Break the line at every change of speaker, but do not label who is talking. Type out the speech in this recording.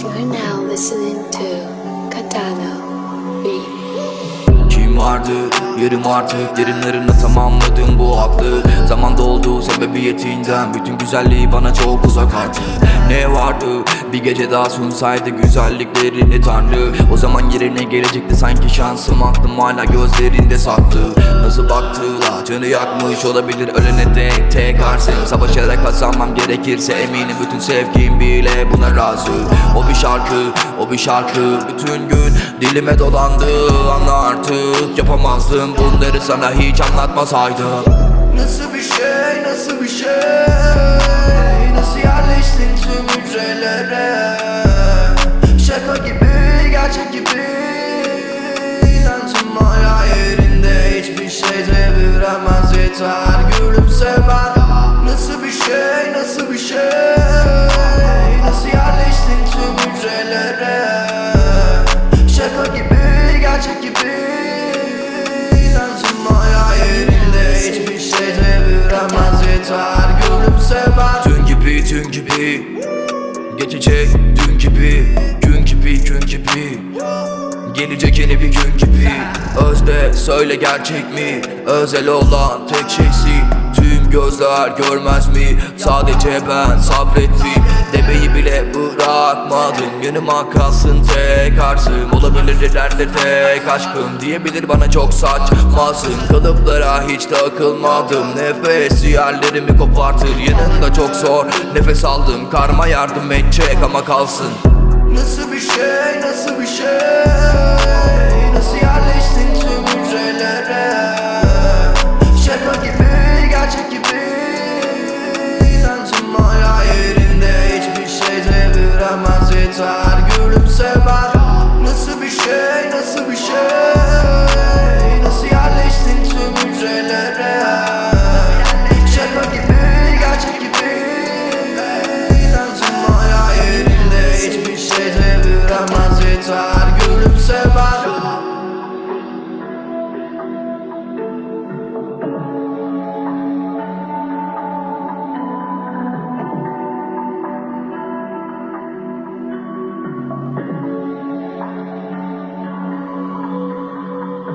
You're now listening to Katana B. Kim vardı? Yerim artık. Derinlerine tamamladım bu aklı doldu sebebiyetinden Bütün güzelliği bana çok uzak artık Ne vardı? Bir gece daha sunsaydı güzelliklerini tanrı. O zaman yerine gelecekti sanki şansım Aklım hala gözlerinde saklı Nasıl baktılar? Canı yakmış olabilir. Ölene dek tekarsın Savaşarak kazanmam gerekirse eminim Bütün sevgim bile buna razı. O bir şarkı o bir şarkı. Bütün gün dilime dolandı Anla artık yapamazdım. Bunları sana hiç anlatmasaydım.
Nasıl bir şey, nasıl
gibi dün gibi. Geçecek dün gibi Gün gibi gün gibi. Gelecek yeni bir gün gibi. Özde söyle gerçek mi? Özel olan tek şeysi Tüm gözler görmez mi? Sadece ben sabrettim. Demeyi bile bırakmadım Yanıma kalsın tek arzım Olabilir ileride tek aşkım Diyebilir bana çok saçmasın Kalıplara hiç takılmadım. Nefes yerlerimi kopartır. Yanında çok zor. Nefes aldım Karma yardım edecek ama kalsın.
Nasıl bir şey, nasıl bir şey